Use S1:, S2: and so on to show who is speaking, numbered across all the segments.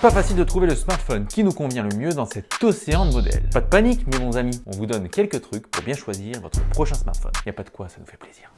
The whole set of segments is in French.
S1: Pas facile de trouver le smartphone qui nous convient le mieux dans cet océan de modèles. Pas de panique mes bons amis, on vous donne quelques trucs pour bien choisir votre prochain smartphone. Y a pas de quoi, ça nous fait plaisir.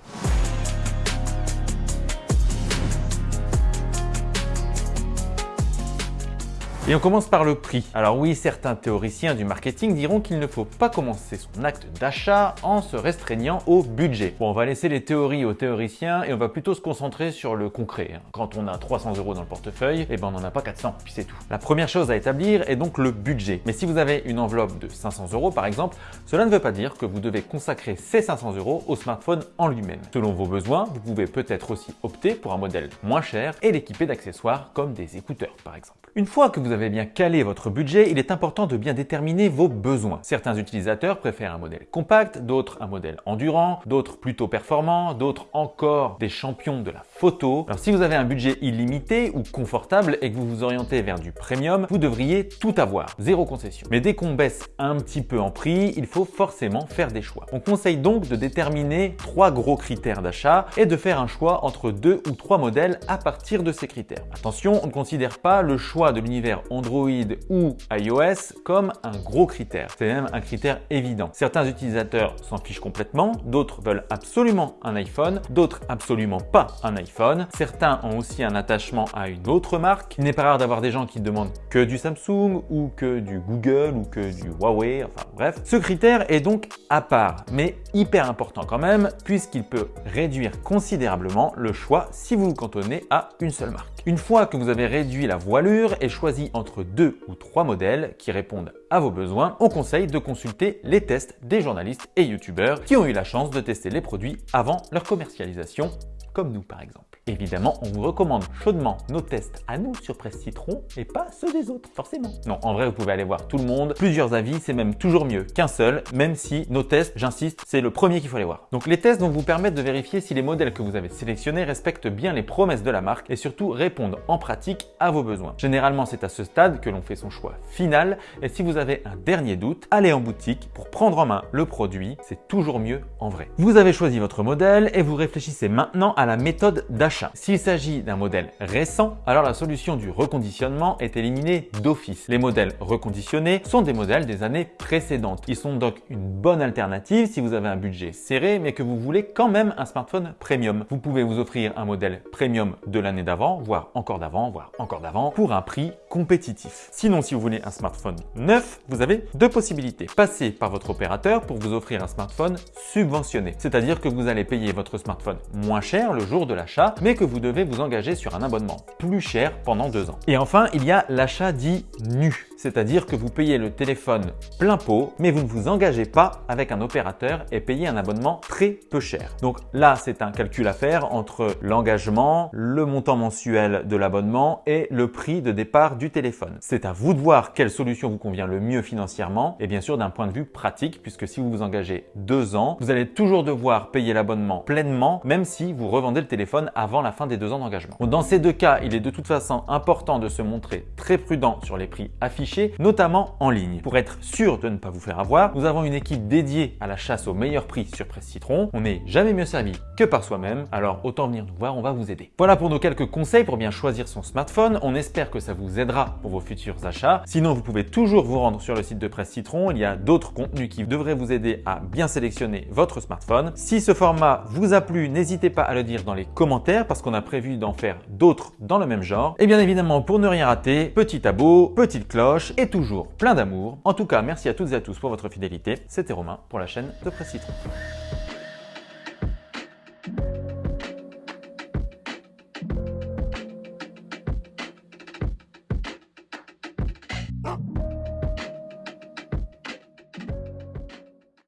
S1: Et on commence par le prix. Alors oui, certains théoriciens du marketing diront qu'il ne faut pas commencer son acte d'achat en se restreignant au budget. Bon, on va laisser les théories aux théoriciens et on va plutôt se concentrer sur le concret. Hein. Quand on a 300 euros dans le portefeuille, eh ben on n'en a pas 400, puis c'est tout. La première chose à établir est donc le budget. Mais si vous avez une enveloppe de 500 euros par exemple, cela ne veut pas dire que vous devez consacrer ces 500 euros au smartphone en lui-même. Selon vos besoins, vous pouvez peut-être aussi opter pour un modèle moins cher et l'équiper d'accessoires comme des écouteurs par exemple. Une fois que vous avez bien calé votre budget, il est important de bien déterminer vos besoins. Certains utilisateurs préfèrent un modèle compact, d'autres un modèle endurant, d'autres plutôt performant, d'autres encore des champions de la photo. Alors si vous avez un budget illimité ou confortable et que vous vous orientez vers du premium, vous devriez tout avoir, zéro concession. Mais dès qu'on baisse un petit peu en prix, il faut forcément faire des choix. On conseille donc de déterminer trois gros critères d'achat et de faire un choix entre deux ou trois modèles à partir de ces critères. Attention, on ne considère pas le choix de l'univers Android ou iOS comme un gros critère. C'est même un critère évident. Certains utilisateurs s'en fichent complètement, d'autres veulent absolument un iPhone, d'autres absolument pas un iPhone. Certains ont aussi un attachement à une autre marque. Il n'est pas rare d'avoir des gens qui demandent que du Samsung ou que du Google ou que du Huawei, enfin bref. Ce critère est donc à part, mais hyper important quand même, puisqu'il peut réduire considérablement le choix si vous vous cantonnez à une seule marque. Une fois que vous avez réduit la voilure et choisi entre deux ou trois modèles qui répondent à vos besoins, on conseille de consulter les tests des journalistes et youtubeurs qui ont eu la chance de tester les produits avant leur commercialisation, comme nous par exemple. Évidemment, on vous recommande chaudement nos tests à nous sur Presse Citron et pas ceux des autres, forcément. Non, en vrai, vous pouvez aller voir tout le monde. Plusieurs avis, c'est même toujours mieux qu'un seul, même si nos tests, j'insiste, c'est le premier qu'il faut aller voir. Donc les tests vont vous permettre de vérifier si les modèles que vous avez sélectionnés respectent bien les promesses de la marque et surtout répondent en pratique à vos besoins. Généralement, c'est à ce stade que l'on fait son choix final et si vous avez un dernier doute, allez en boutique pour prendre en main le produit, c'est toujours mieux en vrai. Vous avez choisi votre modèle et vous réfléchissez maintenant à la méthode d'achat s'il s'agit d'un modèle récent, alors la solution du reconditionnement est éliminée d'office. Les modèles reconditionnés sont des modèles des années précédentes. Ils sont donc une bonne alternative si vous avez un budget serré mais que vous voulez quand même un smartphone premium. Vous pouvez vous offrir un modèle premium de l'année d'avant, voire encore d'avant, voire encore d'avant, pour un prix compétitif. Sinon, si vous voulez un smartphone neuf, vous avez deux possibilités. Passer par votre opérateur pour vous offrir un smartphone subventionné, c'est-à-dire que vous allez payer votre smartphone moins cher le jour de l'achat, mais que vous devez vous engager sur un abonnement plus cher pendant deux ans. Et enfin, il y a l'achat dit nu c'est-à-dire que vous payez le téléphone plein pot, mais vous ne vous engagez pas avec un opérateur et payez un abonnement très peu cher. Donc là, c'est un calcul à faire entre l'engagement, le montant mensuel de l'abonnement et le prix de départ du téléphone. C'est à vous de voir quelle solution vous convient le mieux financièrement et bien sûr d'un point de vue pratique, puisque si vous vous engagez deux ans, vous allez toujours devoir payer l'abonnement pleinement, même si vous revendez le téléphone avant la fin des deux ans d'engagement. Dans ces deux cas, il est de toute façon important de se montrer très prudent sur les prix affichés notamment en ligne. Pour être sûr de ne pas vous faire avoir, nous avons une équipe dédiée à la chasse au meilleur prix sur Presse Citron. On n'est jamais mieux servi que par soi-même, alors autant venir nous voir, on va vous aider. Voilà pour nos quelques conseils pour bien choisir son smartphone. On espère que ça vous aidera pour vos futurs achats. Sinon, vous pouvez toujours vous rendre sur le site de Presse Citron. Il y a d'autres contenus qui devraient vous aider à bien sélectionner votre smartphone. Si ce format vous a plu, n'hésitez pas à le dire dans les commentaires parce qu'on a prévu d'en faire d'autres dans le même genre. Et bien évidemment, pour ne rien rater, petit abo, petite cloche, et toujours plein d'amour. En tout cas, merci à toutes et à tous pour votre fidélité. C'était Romain pour la chaîne de Presse Citron.